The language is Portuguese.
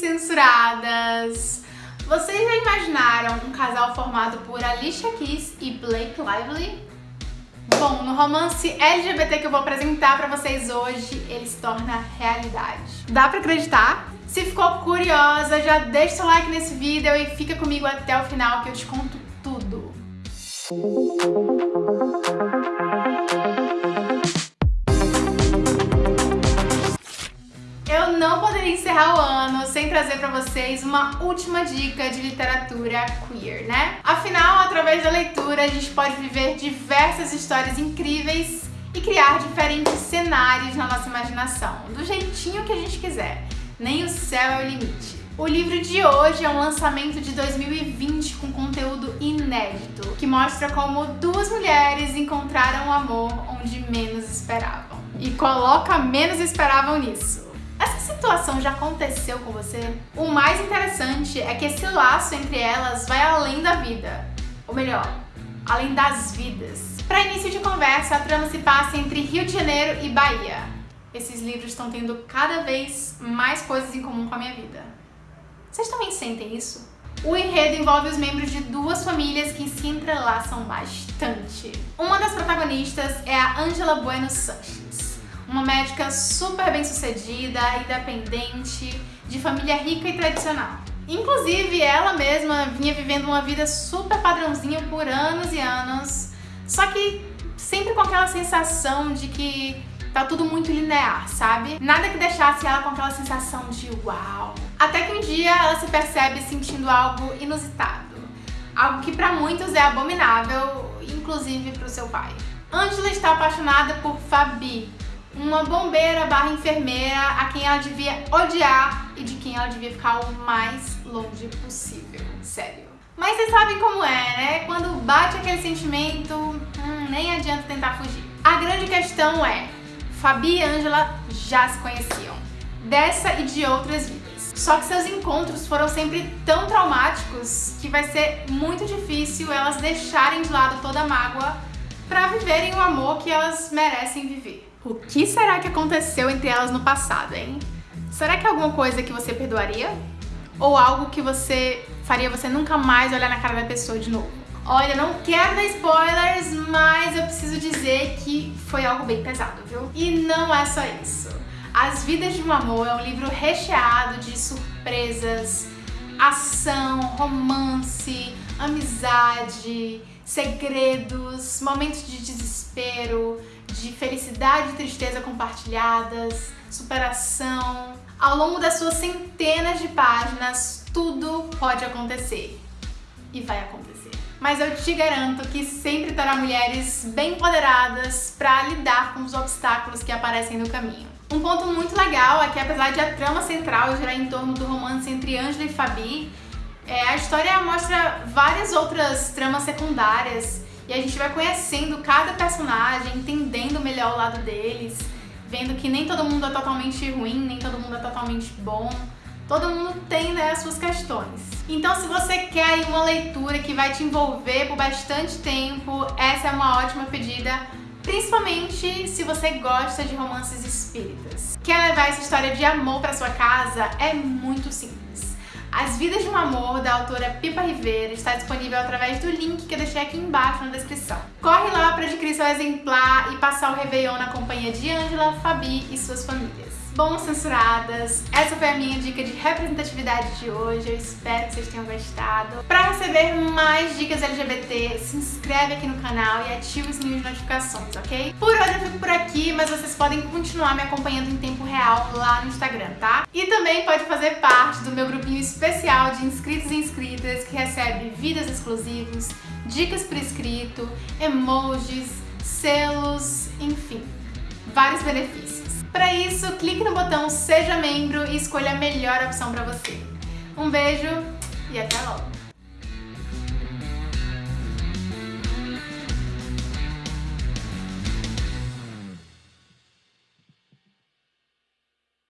censuradas! Vocês já imaginaram um casal formado por Alicia Keys e Blake Lively? Bom, no romance LGBT que eu vou apresentar pra vocês hoje, ele se torna realidade. Dá pra acreditar? Se ficou curiosa, já deixa seu like nesse vídeo e fica comigo até o final que eu te conto tudo. Eu não poderia encerrar o ano sem trazer pra vocês uma última dica de literatura queer, né? Afinal, através da leitura, a gente pode viver diversas histórias incríveis e criar diferentes cenários na nossa imaginação, do jeitinho que a gente quiser. Nem o céu é o limite. O livro de hoje é um lançamento de 2020 com conteúdo inédito, que mostra como duas mulheres encontraram o amor onde menos esperavam. E coloca menos esperavam nisso. Essa situação já aconteceu com você? O mais interessante é que esse laço entre elas vai além da vida. Ou melhor, além das vidas. Para início de conversa, a trama se passa entre Rio de Janeiro e Bahia. Esses livros estão tendo cada vez mais coisas em comum com a minha vida. Vocês também sentem isso? O enredo envolve os membros de duas famílias que se entrelaçam bastante. Uma das protagonistas é a Angela Bueno Sanches, uma médica super bem sucedida, independente, de família rica e tradicional. Inclusive, ela mesma vinha vivendo uma vida super padrãozinha por anos e anos, só que sempre com aquela sensação de que tá tudo muito linear, sabe? Nada que deixasse ela com aquela sensação de uau. Até que um dia ela se percebe sentindo algo inusitado. Algo que pra muitos é abominável, inclusive pro seu pai. Angela está apaixonada por Fabi, uma bombeira barra enfermeira a quem ela devia odiar e de quem ela devia ficar o mais longe possível. Sério. Mas vocês sabem como é, né? Quando bate aquele sentimento, hum, nem adianta tentar fugir. A grande questão é, Fabi e Angela já se conheciam, dessa e de outras vidas. Só que seus encontros foram sempre tão traumáticos que vai ser muito difícil elas deixarem de lado toda a mágoa para viverem o amor que elas merecem viver. O que será que aconteceu entre elas no passado, hein? Será que é alguma coisa que você perdoaria? Ou algo que você faria você nunca mais olhar na cara da pessoa de novo? Olha, não quero dar spoilers, mas eu preciso dizer que foi algo bem pesado, viu? E não é só isso. As Vidas de um Amor é um livro recheado de surpresas, ação, romance, amizade, segredos, momentos de desespero, de felicidade e tristeza compartilhadas, superação. Ao longo das suas centenas de páginas, tudo pode acontecer. E vai acontecer. Mas eu te garanto que sempre terá mulheres bem empoderadas para lidar com os obstáculos que aparecem no caminho. Um ponto muito legal é que apesar de a trama central girar em torno do romance entre Angela e Fabi, é, a história mostra várias outras tramas secundárias e a gente vai conhecendo cada personagem, entendendo melhor o lado deles, vendo que nem todo mundo é totalmente ruim, nem todo mundo é totalmente bom. Todo mundo tem né, as suas questões. Então se você quer uma leitura que vai te envolver por bastante tempo, essa é uma ótima pedida, principalmente se você gosta de romances espíritas. Quer levar essa história de amor para sua casa? É muito simples. As Vidas de um Amor, da autora Pipa Rivera, está disponível através do link que eu deixei aqui embaixo na descrição. Corre lá para adquirir seu exemplar e passar o Réveillon na companhia de Angela, Fabi e suas famílias. Bom, censuradas, essa foi a minha dica de representatividade de hoje, eu espero que vocês tenham gostado. Para receber mais dicas LGBT, se inscreve aqui no canal e ativa o sininho de notificações, ok? Por hoje eu fico por aqui, mas vocês podem continuar me acompanhando em tempo real lá no Instagram, tá? E também pode fazer parte do meu grupinho especial de inscritos e inscritas que recebe vídeos exclusivos, dicas por escrito, emojis, selos, enfim, vários benefícios. Para isso, clique no botão Seja Membro e escolha a melhor opção para você. Um beijo e até logo!